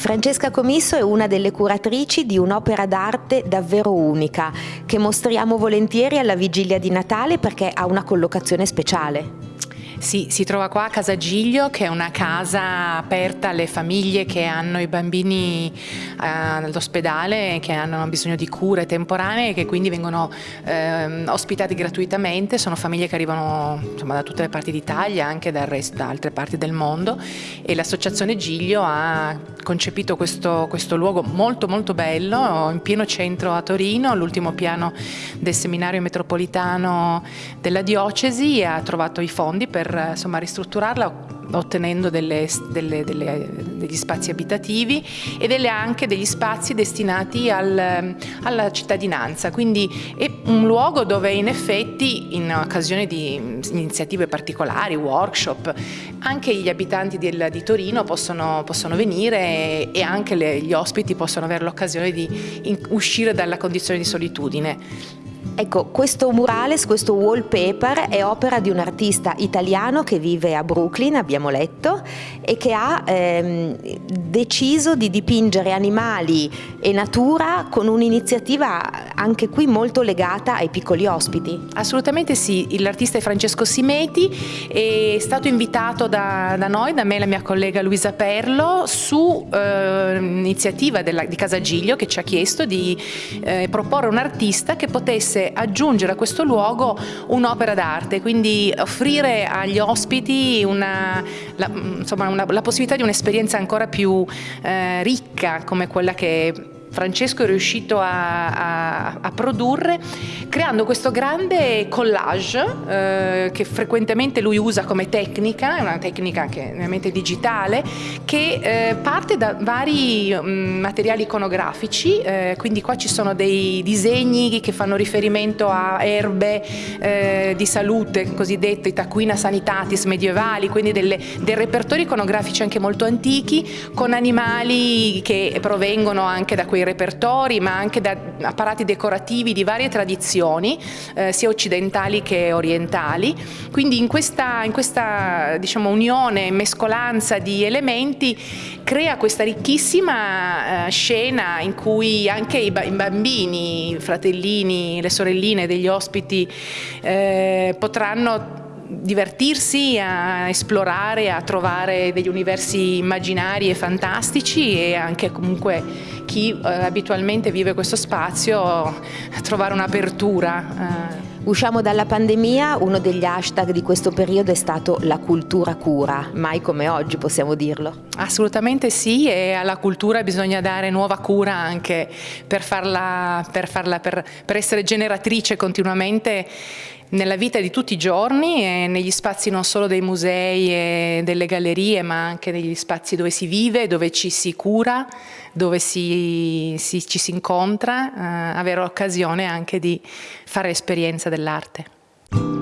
Francesca Comisso è una delle curatrici di un'opera d'arte davvero unica, che mostriamo volentieri alla vigilia di Natale perché ha una collocazione speciale. Sì, si trova qua a Casa Giglio che è una casa aperta alle famiglie che hanno i bambini eh, all'ospedale, che hanno bisogno di cure temporanee e che quindi vengono eh, ospitati gratuitamente. Sono famiglie che arrivano insomma, da tutte le parti d'Italia, anche da, rest, da altre parti del mondo e l'associazione Giglio ha concepito questo, questo luogo molto molto bello in pieno centro a Torino, l'ultimo piano del seminario metropolitano della diocesi ha trovato i fondi per insomma, ristrutturarla ottenendo delle, delle, delle, degli spazi abitativi e delle, anche degli spazi destinati al, alla cittadinanza, quindi è un luogo dove in effetti in occasione di iniziative particolari, workshop, anche gli abitanti del, di Torino possono, possono venire e, e anche le, gli ospiti possono avere l'occasione di in, uscire dalla condizione di solitudine. Ecco, questo murales, questo wallpaper è opera di un artista italiano che vive a Brooklyn, abbiamo letto, e che ha ehm, deciso di dipingere animali e natura con un'iniziativa anche qui molto legata ai piccoli ospiti. Assolutamente sì, l'artista è Francesco Simeti, è stato invitato da, da, noi, da me e la mia collega Luisa Perlo, su eh, iniziativa della, di Casa Giglio che ci ha chiesto di eh, proporre un artista che potesse aggiungere a questo luogo un'opera d'arte, quindi offrire agli ospiti una, la, insomma, una, la possibilità di un'esperienza ancora più eh, ricca come quella che Francesco è riuscito a, a, a produrre creando questo grande collage eh, che frequentemente lui usa come tecnica, è una tecnica che è ovviamente digitale, che eh, parte da vari mh, mm, materiali iconografici, eh, quindi qua ci sono dei disegni che fanno riferimento a erbe eh, di salute, cosiddette taquina sanitatis medievali, quindi delle, dei repertori iconografici anche molto antichi, con animali che provengono anche da quei quei repertori ma anche da apparati decorativi di varie tradizioni eh, sia occidentali che orientali. Quindi in questa, in questa diciamo, unione, mescolanza di elementi crea questa ricchissima eh, scena in cui anche i, i, bambini, i fratellini, le sorelline degli ospiti eh, potranno divertirsi, a esplorare, a trovare degli universi immaginari e fantastici e anche comunque chi eh, abitualmente vive questo spazio a trovare un'apertura. Eh. Usciamo dalla pandemia, uno degli hashtag di questo periodo è stato la cultura cura, mai come oggi possiamo dirlo. Assolutamente sì e alla cultura bisogna dare nuova cura anche per, farla, per, farla, per, per essere generatrice continuamente nella vita di tutti i giorni e negli spazi non solo dei musei e delle gallerie ma anche negli spazi dove si vive, dove ci si cura, dove si, si, ci si incontra, eh, avere occasione anche di fare esperienza dell'arte.